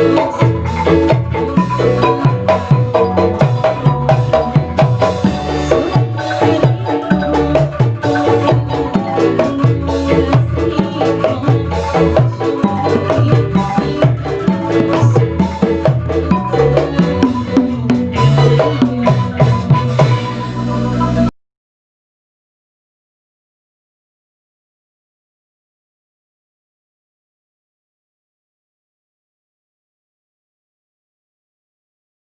Yes.